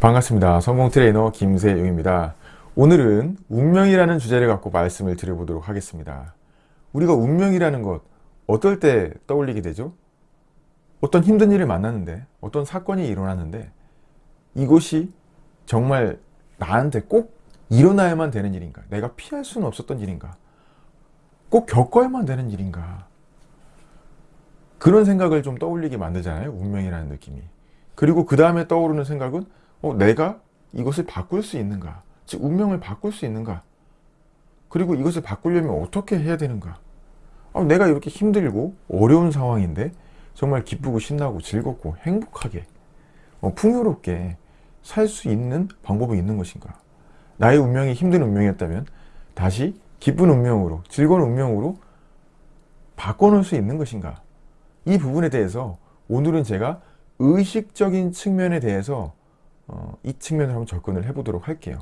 반갑습니다. 성공 트레이너 김세용입니다. 오늘은 운명이라는 주제를 갖고 말씀을 드려보도록 하겠습니다. 우리가 운명이라는 것 어떨 때 떠올리게 되죠? 어떤 힘든 일을 만났는데 어떤 사건이 일어났는데 이것이 정말 나한테 꼭 일어나야만 되는 일인가? 내가 피할 수는 없었던 일인가? 꼭 겪어야만 되는 일인가? 그런 생각을 좀 떠올리게 만들잖아요. 운명이라는 느낌이. 그리고 그 다음에 떠오르는 생각은 어, 내가 이것을 바꿀 수 있는가? 즉 운명을 바꿀 수 있는가? 그리고 이것을 바꾸려면 어떻게 해야 되는가? 아, 내가 이렇게 힘들고 어려운 상황인데 정말 기쁘고 신나고 즐겁고 행복하게 어, 풍요롭게 살 수 있는 방법이 있는 것인가? 나의 운명이 힘든 운명이었다면 다시 기쁜 운명으로 즐거운 운명으로 바꿔놓을 수 있는 것인가? 이 부분에 대해서 오늘은 제가 의식적인 측면에 대해서 어, 이 측면을 한번 접근을 해보도록 할게요.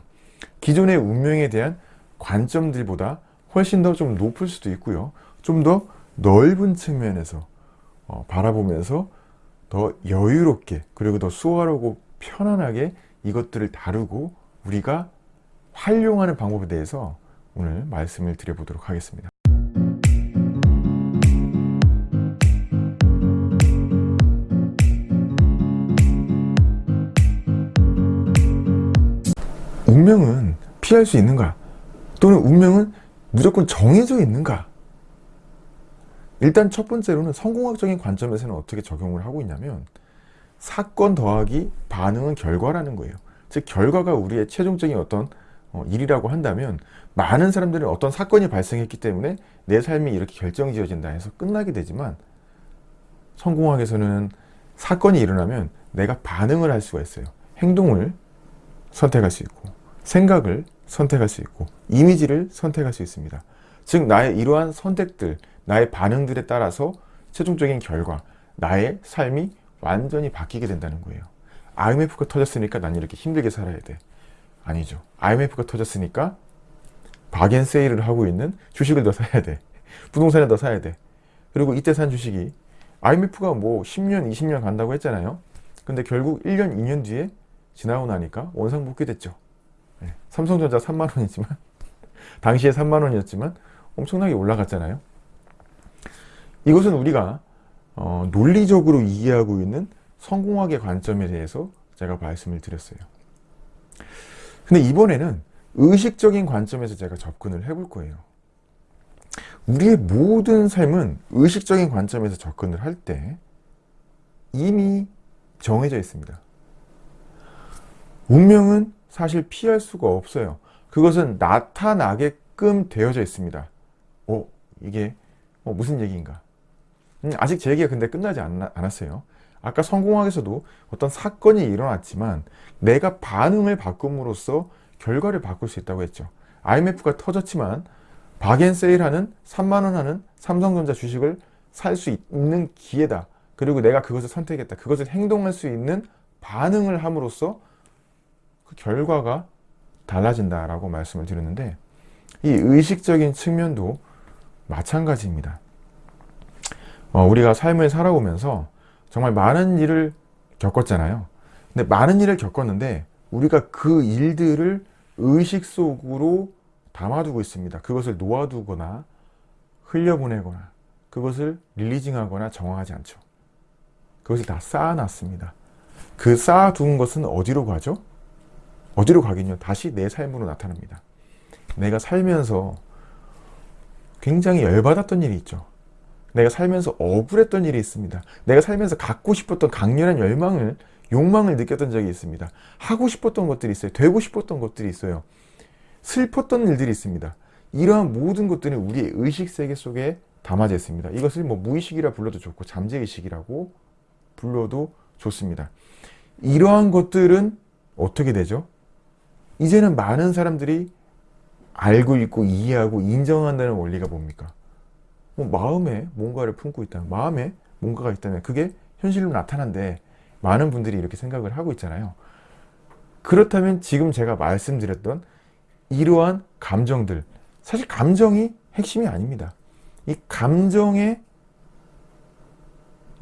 기존의 운명에 대한 관점들보다 훨씬 더 좀 높을 수도 있고요. 좀 더 넓은 측면에서 어, 바라보면서 더 여유롭게 그리고 더 수월하고 편안하게 이것들을 다루고 우리가 활용하는 방법에 대해서 오늘 말씀을 드려보도록 하겠습니다. 피할 수 있는가? 또는 운명은 무조건 정해져 있는가? 일단 첫 번째로는 성공학적인 관점에서는 어떻게 적용을 하고 있냐면 사건 더하기 반응은 결과라는 거예요. 즉 결과가 우리의 최종적인 어떤 어, 일이라고 한다면 많은 사람들은 어떤 사건이 발생했기 때문에 내 삶이 이렇게 결정지어진다 해서 끝나게 되지만 성공학에서는 사건이 일어나면 내가 반응을 할 수가 있어요. 행동을 선택할 수 있고 생각을 선택할 수 있고 이미지를 선택할 수 있습니다. 즉 나의 이러한 선택들, 나의 반응들에 따라서 최종적인 결과, 나의 삶이 완전히 바뀌게 된다는 거예요. IMF가 터졌으니까 난 이렇게 힘들게 살아야 돼. 아니죠. IMF가 터졌으니까 박앤 세일을 하고 있는 주식을 더 사야 돼. 부동산을 더 사야 돼. 그리고 이때 산 주식이 IMF가 뭐 10년, 20년 간다고 했잖아요. 근데 결국 1년, 2년 뒤에 지나고 나니까 원상복귀 됐죠. 네. 삼성전자 3만원이지만 당시에 3만원이었지만 엄청나게 올라갔잖아요. 이것은 우리가 어, 논리적으로 이해하고 있는 성공학의 관점에 대해서 제가 말씀을 드렸어요. 근데 이번에는 의식적인 관점에서 제가 접근을 해볼 거예요. 우리의 모든 삶은 의식적인 관점에서 접근을 할 때 이미 정해져 있습니다. 운명은 사실 피할 수가 없어요. 그것은 나타나게끔 되어져 있습니다. 어, 이게 어, 무슨 얘기인가? 음, 아직 제 얘기가 근데 끝나지 않, 않았어요. 아까 성공학에서도 어떤 사건이 일어났지만 내가 반응을 바꿈으로써 결과를 바꿀 수 있다고 했죠. IMF가 터졌지만 박앤세일하는 3만원 하는 삼성전자 주식을 살 수 있는 기회다. 그리고 내가 그것을 선택했다. 그것을 행동할 수 있는 반응을 함으로써 그 결과가 달라진다라고 말씀을 드렸는데 이 의식적인 측면도 마찬가지입니다. 어, 우리가 삶을 살아오면서 정말 많은 일을 겪었잖아요. 근데 많은 일을 겪었는데 우리가 그 일들을 의식 속으로 담아두고 있습니다. 그것을 놓아두거나 흘려보내거나 그것을 릴리징하거나 정화하지 않죠. 그것을 다 쌓아놨습니다. 그 쌓아둔 것은 어디로 가죠? 어디로 가긴요? 다시 내 삶으로 나타납니다. 내가 살면서 굉장히 열받았던 일이 있죠. 내가 살면서 억울했던 일이 있습니다. 내가 살면서 갖고 싶었던 강렬한 열망을 욕망을 느꼈던 적이 있습니다. 하고 싶었던 것들이 있어요. 되고 싶었던 것들이 있어요. 슬펐던 일들이 있습니다. 이러한 모든 것들은 우리의 의식세계 속에 담아져 있습니다. 이것을 뭐 무의식이라 불러도 좋고 잠재의식이라고 불러도 좋습니다. 이러한 것들은 어떻게 되죠? 이제는 많은 사람들이 알고 있고 이해하고 인정한다는 원리가 뭡니까? 뭐 마음에 뭔가를 품고 있다 마음에 뭔가가 있다면 그게 현실로 나타난데 많은 분들이 이렇게 생각을 하고 있잖아요. 그렇다면 지금 제가 말씀드렸던 이러한 감정들 사실 감정이 핵심이 아닙니다. 이 감정에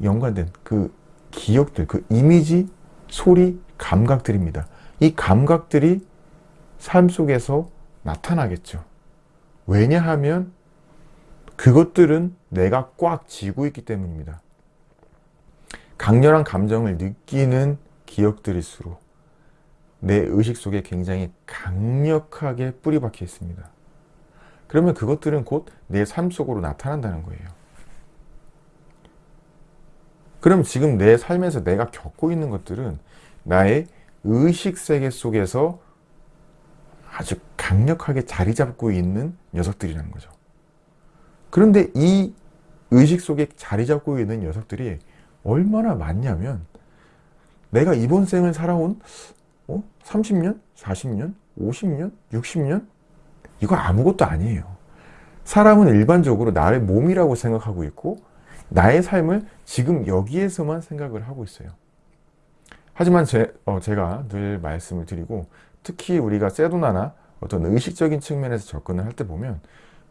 연관된 그 기억들, 그 이미지, 소리, 감각들입니다. 이 감각들이 삶 속에서 나타나겠죠. 왜냐하면 그것들은 내가 꽉 쥐고 있기 때문입니다. 강렬한 감정을 느끼는 기억들일수록 내 의식 속에 굉장히 강력하게 뿌리 박혀 있습니다. 그러면 그것들은 곧 내 삶 속으로 나타난다는 거예요. 그럼 지금 내 삶에서 내가 겪고 있는 것들은 나의 의식 세계 속에서 아주 강력하게 자리 잡고 있는 녀석들이라는 거죠. 그런데 이 의식 속에 자리 잡고 있는 녀석들이 얼마나 많냐면 내가 이번 생을 살아온 어? 30년? 40년? 50년? 60년? 이거 아무것도 아니에요. 사람은 일반적으로 나의 몸이라고 생각하고 있고 나의 삶을 지금 여기에서만 생각을 하고 있어요. 하지만 제, 어, 제가 늘 말씀을 드리고 특히 우리가 세도나나 어떤 의식적인 측면에서 접근을 할 때 보면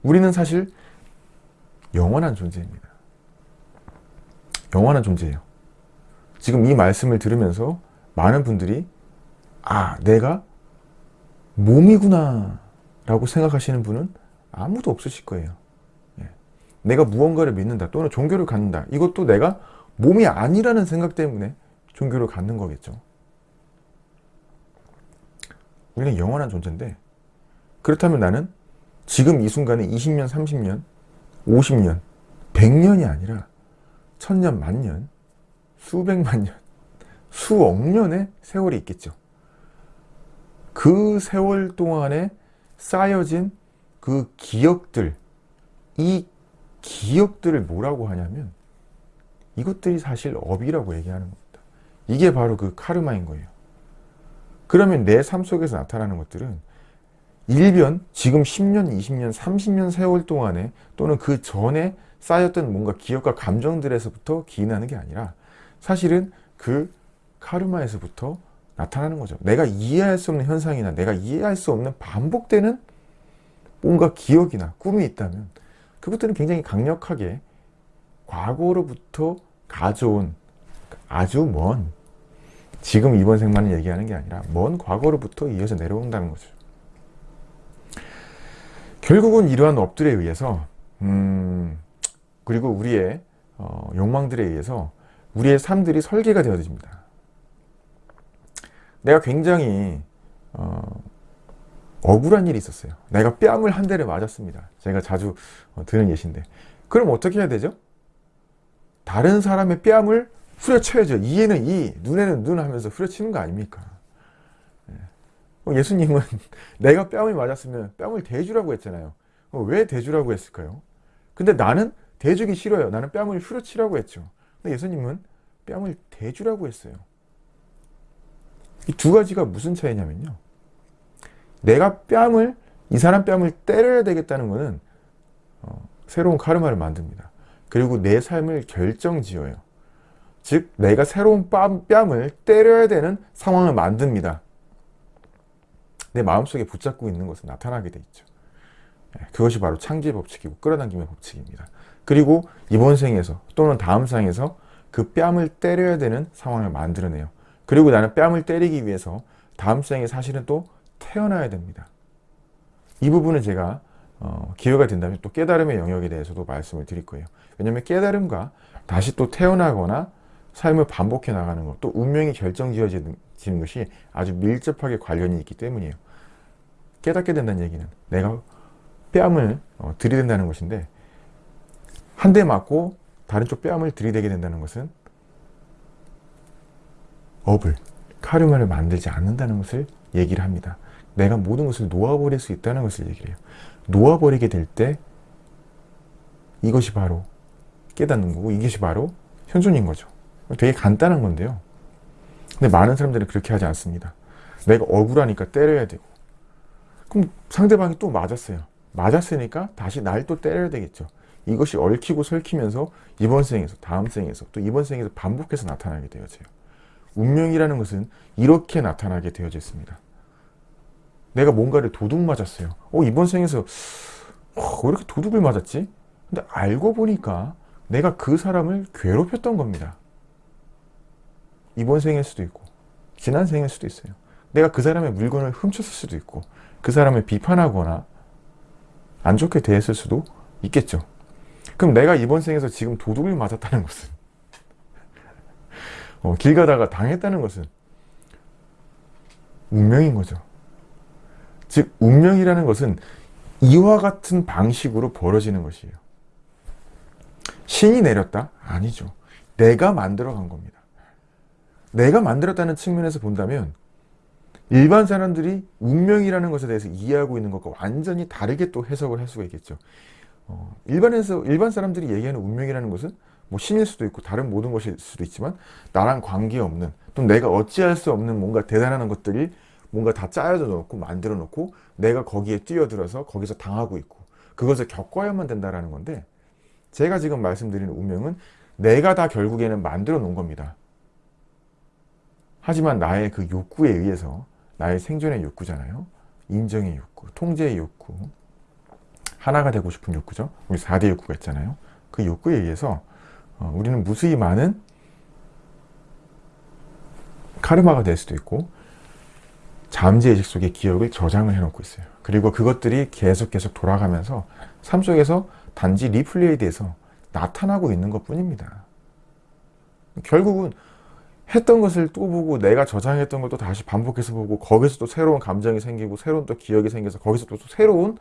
우리는 사실 영원한 존재입니다. 영원한 존재예요. 지금 이 말씀을 들으면서 많은 분들이 아 내가 몸이구나 라고 생각하시는 분은 아무도 없으실 거예요. 예. 내가 무언가를 믿는다 또는 종교를 갖는다 이것도 내가 몸이 아니라는 생각 때문에 종교를 갖는 거겠죠. 우리는 영원한 존재인데 그렇다면 나는 지금 이 순간에 20년, 30년, 50년, 100년이 아니라 천년, 만년, 수백만 년, 수억 년의 세월이 있겠죠. 그 세월 동안에 쌓여진 그 기억들, 이 기억들을 뭐라고 하냐면 이것들이 사실 업이라고 얘기하는 겁니다. 이게 바로 그 카르마인 거예요. 그러면 내 삶 속에서 나타나는 것들은 일변 지금 10년, 20년, 30년 세월 동안에 또는 그 전에 쌓였던 뭔가 기억과 감정들에서부터 기인하는 게 아니라 사실은 그 카르마에서부터 나타나는 거죠. 내가 이해할 수 없는 현상이나 내가 이해할 수 없는 반복되는 뭔가 기억이나 꿈이 있다면 그것들은 굉장히 강력하게 과거로부터 가져온 아주 먼 지금 이번 생만을 얘기하는 게 아니라 먼 과거로부터 이어져 내려온다는 거죠. 결국은 이러한 업들에 의해서 음, 그리고 우리의 어, 욕망들에 의해서 우리의 삶들이 설계가 되어집니다. 내가 굉장히 어, 억울한 일이 있었어요. 내가 뺨을 한 대를 맞았습니다. 제가 자주 어, 드는 예시인데 그럼 어떻게 해야 되죠? 다른 사람의 뺨을 후려쳐야죠. 이에는 이, 눈에는 눈 하면서 후려치는 거 아닙니까? 예. 예수님은 내가 뺨을 맞았으면 뺨을 대주라고 했잖아요. 왜 대주라고 했을까요? 근데 나는 대주기 싫어요. 나는 뺨을 후려치라고 했죠. 근데 예수님은 뺨을 대주라고 했어요. 이 두 가지가 무슨 차이냐면요. 내가 뺨을 이 사람 뺨을 때려야 되겠다는 것은 어, 새로운 카르마를 만듭니다. 그리고 내 삶을 결정지어요. 즉 내가 새로운 뺨을 때려야 되는 상황을 만듭니다. 내 마음속에 붙잡고 있는 것은 나타나게 돼 있죠. 예, 그것이 바로 창조의 법칙이고 끌어당김의 법칙입니다. 그리고 이번 생에서 또는 다음 생에서 그 뺨을 때려야 되는 상황을 만들어내요. 그리고 나는 뺨을 때리기 위해서 다음 생에 사실은 또 태어나야 됩니다. 이 부분은 제가 어, 기회가 된다면 또 깨달음의 영역에 대해서도 말씀을 드릴 거예요. 왜냐하면 깨달음과 다시 또 태어나거나 삶을 반복해 나가는 것, 또 운명이 결정지어지는 것이 아주 밀접하게 관련이 있기 때문이에요. 깨닫게 된다는 얘기는 내가 뺨을 어, 들이댄다는 것인데 한 대 맞고 다른 쪽 뺨을 들이대게 된다는 것은 업을, 카르마를 만들지 않는다는 것을 얘기를 합니다. 내가 모든 것을 놓아버릴 수 있다는 것을 얘기를 해요. 놓아버리게 될 때 이것이 바로 깨닫는 거고 이것이 바로 현존인 거죠. 되게 간단한 건데요. 근데 많은 사람들은 그렇게 하지 않습니다. 내가 억울하니까 때려야 되고 그럼 상대방이 또 맞았어요. 맞았으니까 다시 날 또 때려야 되겠죠. 이것이 얽히고 설키면서 이번 생에서 다음 생에서 또 이번 생에서 반복해서 나타나게 되어져요. 운명이라는 것은 이렇게 나타나게 되어져 있습니다. 내가 뭔가를 도둑 맞았어요. 어, 이번 생에서 어, 왜 이렇게 도둑을 맞았지? 근데 알고 보니까 내가 그 사람을 괴롭혔던 겁니다. 이번 생일 수도 있고 지난 생일 수도 있어요. 내가 그 사람의 물건을 훔쳤을 수도 있고 그 사람을 비판하거나 안 좋게 대했을 수도 있겠죠. 그럼 내가 이번 생에서 지금 도둑을 맞았다는 것은 어, 길 가다가 당했다는 것은 운명인 거죠. 즉 운명이라는 것은 이와 같은 방식으로 벌어지는 것이에요. 신이 내렸다? 아니죠. 내가 만들어 간 겁니다. 내가 만들었다는 측면에서 본다면 일반 사람들이 운명이라는 것에 대해서 이해하고 있는 것과 완전히 다르게 또 해석을 할 수가 있겠죠. 어, 일반에서 일반 사람들이 얘기하는 운명이라는 것은 뭐 신일 수도 있고 다른 모든 것일 수도 있지만 나랑 관계없는 또 내가 어찌할 수 없는 뭔가 대단한 것들이 뭔가 다 짜여져 놓고 만들어 놓고 내가 거기에 뛰어들어서 거기서 당하고 있고 그것을 겪어야만 된다라는 건데 제가 지금 말씀드리는 운명은 내가 다 결국에는 만들어 놓은 겁니다. 하지만 나의 그 욕구에 의해서 나의 생존의 욕구잖아요. 인정의 욕구, 통제의 욕구, 하나가 되고 싶은 욕구죠. 우리 4대 욕구가 있잖아요. 그 욕구에 의해서 어, 우리는 무수히 많은 카르마가 될 수도 있고 잠재의식 속에 기억을 저장을 해놓고 있어요. 그리고 그것들이 계속 계속 돌아가면서 삶 속에서 단지 리플레이 돼서 나타나고 있는 것 뿐입니다. 결국은 했던 것을 또 보고 내가 저장했던 걸 또 다시 반복해서 보고 거기서 또 새로운 감정이 생기고 새로운 또 기억이 생겨서 거기서 또 새로운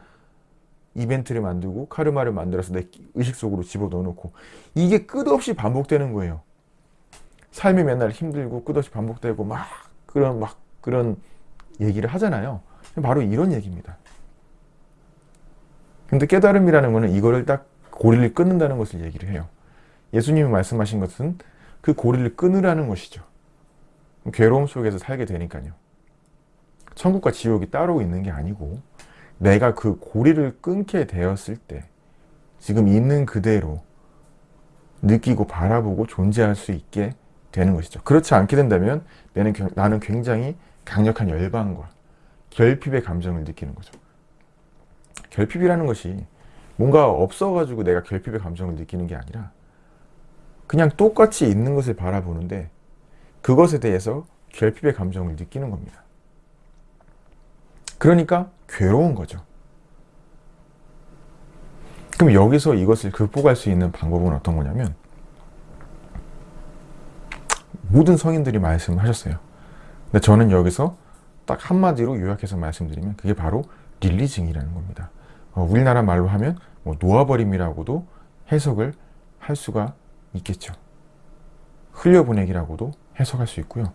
이벤트를 만들고 카르마를 만들어서 내 의식 속으로 집어넣어 놓고 이게 끝없이 반복되는 거예요. 삶이 맨날 힘들고 끝없이 반복되고 막 그런 막 그런 얘기를 하잖아요. 바로 이런 얘기입니다. 근데 깨달음이라는 것은 이거를 딱 고리를 끊는다는 것을 얘기를 해요. 예수님이 말씀하신 것은 그 고리를 끊으라는 것이죠. 괴로움 속에서 살게 되니까요. 천국과 지옥이 따로 있는 게 아니고 내가 그 고리를 끊게 되었을 때 지금 있는 그대로 느끼고 바라보고 존재할 수 있게 되는 것이죠. 그렇지 않게 된다면 나는 굉장히 강력한 열방과 결핍의 감정을 느끼는 거죠. 결핍이라는 것이 뭔가 없어가지고 내가 결핍의 감정을 느끼는 게 아니라 그냥 똑같이 있는 것을 바라보는데 그것에 대해서 결핍의 감정을 느끼는 겁니다. 그러니까 괴로운 거죠. 그럼 여기서 이것을 극복할 수 있는 방법은 어떤 거냐면 모든 성인들이 말씀하셨어요. 근데 저는 여기서 딱 한마디로 요약해서 말씀드리면 그게 바로 릴리징이라는 겁니다. 어, 우리나라 말로 하면 뭐 놓아버림이라고도 해석을 할 수가 있겠죠. 흘려보내기라고도 해석할 수 있고요.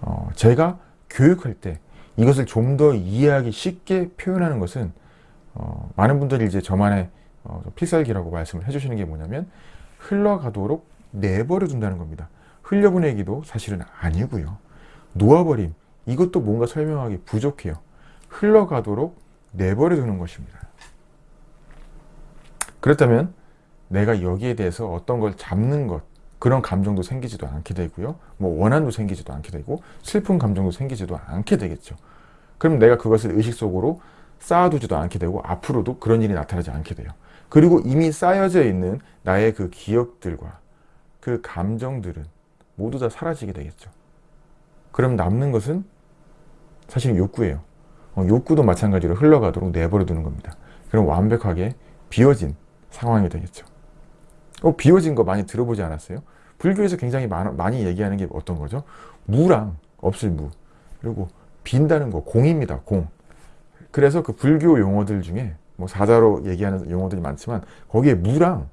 어, 제가 교육할 때 이것을 좀 더 이해하기 쉽게 표현하는 것은 어, 많은 분들이 이제 저만의 어, 필살기라고 말씀을 해주시는 게 뭐냐면 흘러가도록 내버려 둔다는 겁니다. 흘려보내기도 사실은 아니고요. 놓아버림 이것도 뭔가 설명하기 부족해요. 흘러가도록 내버려 두는 것입니다. 그렇다면 내가 여기에 대해서 어떤 걸 잡는 것 그런 감정도 생기지도 않게 되고요. 뭐 원한도 생기지도 않게 되고 슬픈 감정도 생기지도 않게 되겠죠. 그럼 내가 그것을 의식 속으로 쌓아두지도 않게 되고 앞으로도 그런 일이 나타나지 않게 돼요. 그리고 이미 쌓여져 있는 나의 그 기억들과 그 감정들은 모두 다 사라지게 되겠죠. 그럼 남는 것은 사실 욕구예요. 어, 욕구도 마찬가지로 흘러가도록 내버려 두는 겁니다. 그럼 완벽하게 비워진 상황이 되겠죠. 어, 비워진 거 많이 들어보지 않았어요? 불교에서 굉장히 많, 많이 얘기하는 게 어떤 거죠? 무랑 없을 무 그리고 빈다는 거 공입니다. 공. 그래서 그 불교 용어들 중에 뭐 사자로 얘기하는 용어들이 많지만 거기에 무랑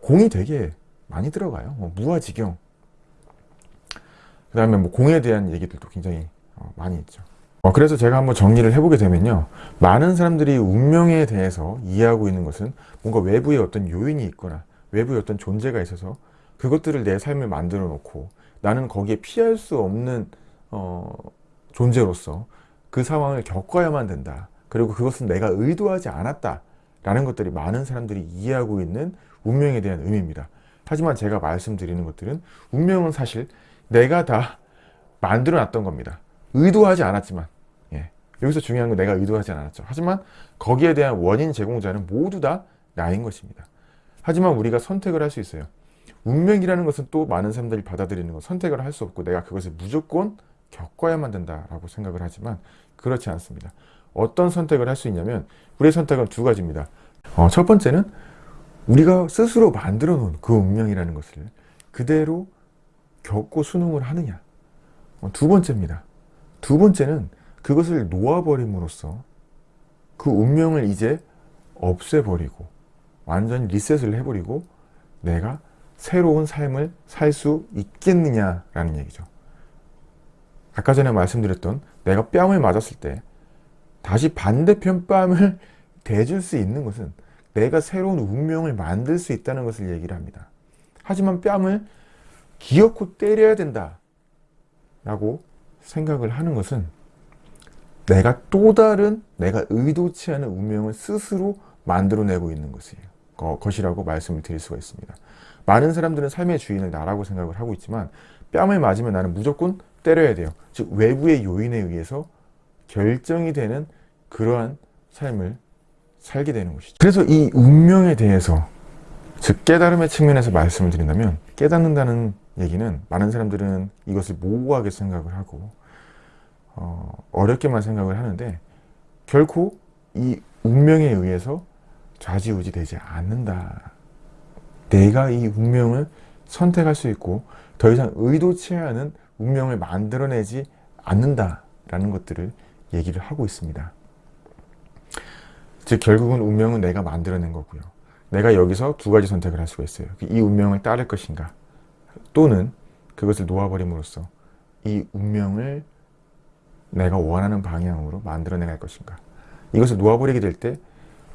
공이 되게 많이 들어가요. 뭐 무아지경. 그 다음에 뭐 공에 대한 얘기들도 굉장히 어, 많이 있죠. 어, 그래서 제가 한번 정리를 해보게 되면요. 많은 사람들이 운명에 대해서 이해하고 있는 것은 뭔가 외부에 어떤 요인이 있거나 외부에 어떤 존재가 있어서 그것들을 내 삶을 만들어 놓고 나는 거기에 피할 수 없는 어, 존재로서 그 상황을 겪어야만 된다. 그리고 그것은 내가 의도하지 않았다. 라는 것들이 많은 사람들이 이해하고 있는 운명에 대한 의미입니다. 하지만 제가 말씀드리는 것들은 운명은 사실 내가 다 만들어 놨던 겁니다. 의도하지 않았지만 예. 여기서 중요한 건 내가 의도하지 않았죠. 하지만 거기에 대한 원인 제공자는 모두 다 나인 것입니다. 하지만 우리가 선택을 할 수 있어요. 운명이라는 것은 또 많은 사람들이 받아들이는 건 선택을 할 수 없고 내가 그것을 무조건 겪어야만 된다라고 생각을 하지만 그렇지 않습니다. 어떤 선택을 할 수 있냐면 우리의 선택은 두 가지입니다. 어, 첫 번째는 우리가 스스로 만들어 놓은 그 운명이라는 것을 그대로 겪고 수능을 하느냐. 어, 두 번째입니다. 두 번째는 그것을 놓아버림으로써 그 운명을 이제 없애버리고 완전히 리셋을 해버리고 내가 새로운 삶을 살 수 있겠느냐라는 얘기죠. 아까 전에 말씀드렸던 내가 뺨을 맞았을 때 다시 반대편 뺨을 대줄 수 있는 것은 내가 새로운 운명을 만들 수 있다는 것을 얘기를 합니다. 하지만 뺨을 기어코 때려야 된다 라고 생각을 하는 것은 내가 또 다른 내가 의도치 않은 운명을 스스로 만들어내고 있는 것이에요. 거, 것이라고 말씀을 드릴 수가 있습니다. 많은 사람들은 삶의 주인을 나라고 생각을 하고 있지만 뺨을 맞으면 나는 무조건 때려야 돼요. 즉 외부의 요인에 의해서 결정이 되는 그러한 삶을 살게 되는 것이죠. 그래서 이 운명에 대해서 즉 깨달음의 측면에서 말씀을 드린다면 깨닫는다는 얘기는 많은 사람들은 이것을 모호하게 생각을 하고 어, 어렵게만 생각을 하는데 결코 이 운명에 의해서 좌지우지 되지 않는다. 내가 이 운명을 선택할 수 있고 더 이상 의도치 않은 운명을 만들어내지 않는다라는 것들을 얘기를 하고 있습니다. 즉 결국은 운명은 내가 만들어낸 거고요. 내가 여기서 두 가지 선택을 할 수가 있어요. 이 운명을 따를 것인가 또는 그것을 놓아버림으로써 이 운명을 내가 원하는 방향으로 만들어내갈 것인가 이것을 놓아버리게 될 때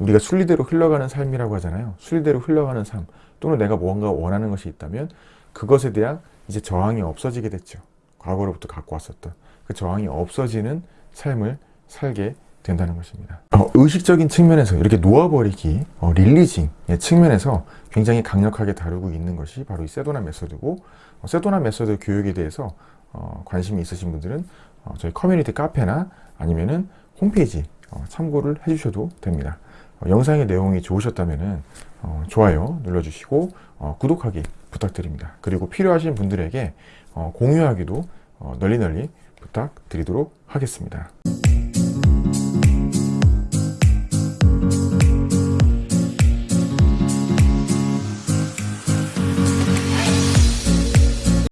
우리가 순리대로 흘러가는 삶이라고 하잖아요. 순리대로 흘러가는 삶 또는 내가 뭔가 원하는 것이 있다면 그것에 대한 이제 저항이 없어지게 됐죠. 과거로부터 갖고 왔었던 그 저항이 없어지는 삶을 살게 된다는 것입니다. 어, 의식적인 측면에서 이렇게 놓아버리기, 어, releasing의 측면에서 굉장히 강력하게 다루고 있는 것이 바로 이 세도나 method고 어, 세도나 method 교육에 대해서 어, 관심이 있으신 분들은 어, 저희 커뮤니티 카페나 아니면은 홈페이지 어, 참고를 해주셔도 됩니다. 어, 영상의 내용이 좋으셨다면 어, 좋아요 눌러주시고 어, 구독하기 부탁드립니다. 그리고 필요하신 분들에게 어, 공유하기도 어, 널리 널리 부탁드리도록 하겠습니다.